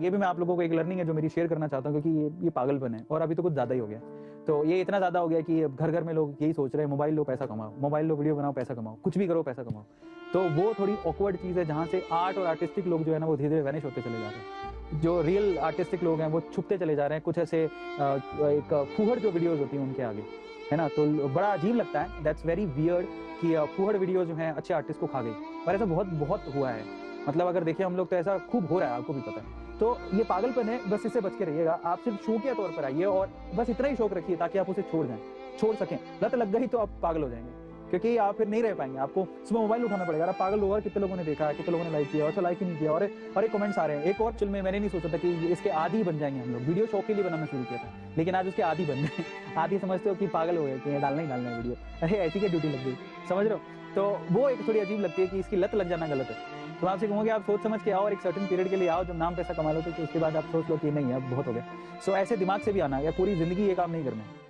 ये भी मैं आप लोगों को एक लर्निंग है जो मेरी शेयर करना चाहता हूँ, क्योंकि ये ये पागलपन है और अभी तो कुछ ज़्यादा ही हो गया तो ये इतना ज़्यादा हो गया कि घर घर में लोग यही सोच रहे हैं, मोबाइल लो, पैसा कमाओ, मोबाइल लो, वीडियो बनाओ, पैसा कमाओ, कुछ भी करो, पैसा कमाओ। तो वो थोड़ी ऑकवर्ड चीज़ है जहाँ से आर्ट और आर्टिस्टिक लोग जो है ना, वो धीरे धीरे वैनिश होते चले जा रहे हैं। जो रियल आर्टिस्टिक लोग हैं, वो छुपते चले जा रहे हैं, कुछ ऐसे एक फूहड़ जो वीडियोज़ होती हैं उनके आगे, है ना? तो बड़ा अजीब लगता है। दैट्स वेरी वियर्ड कि फूहड़ वीडियो जो है अच्छे आर्टिस्ट को खा गई। और ऐसा बहुत बहुत हुआ है। मतलब अगर देखिए, हम लोग तो ऐसा खूब हो रहा है, आपको भी पता है। तो ये पागलपन है, बस इससे बच के रहिएगा। आप सिर्फ़ शौकिया तौर पर आइए और बस इतना ही शौक रखिए ताकि आप उसे छोड़ जाएँ, छोड़ सकें। लत लग गई तो आप पागल हो जाएँगे, क्योंकि आप फिर नहीं रह पाएँगे। आपको सुबह मोबाइल उठाना पड़ेगा। पागल होगा कितने लोगों ने देखा है, कितने लोगों ने लाइक किया और लाइक ही नहीं किया और एक कमेंट्स आ रहे हैं। एक और चुल में मैंने नहीं सोचा था कि इसके आदि बन जाएँगे हम लोग। वीडियो शौक के लिए बनाना शुरू किया था, लेकिन आज उसके आदि बन गए। आदि समझते हो कि पागल हो गए कि डालना ही डालना है वीडियो अरे ऐसी क्या ड्यूटी लग गई, समझ रहे हो? तो वो एक थोड़ी अजीब लगती है कि इसकी लत लग जाना गलत है। तो आपसे कहूँगा आप सोच समझ के आओ और एक सर्टन पीरियड के लिए आओ जब नाम पैसा कमा लो तो उसके बाद आप सोच लो कि नहीं, अब बहुत हो गया। सो ऐसे दिमाग से भी आना, या पूरी ज़िंदगी ये काम नहीं करना। है